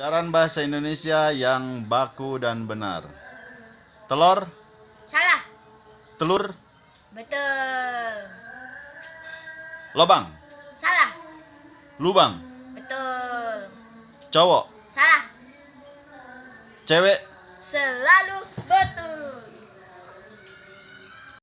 Pelajaran bahasa Indonesia yang baku dan benar. Telur, Salah. telur, Betul. lobang, Salah. lubang, Betul. cowok, Salah. cewek, Selalu betul.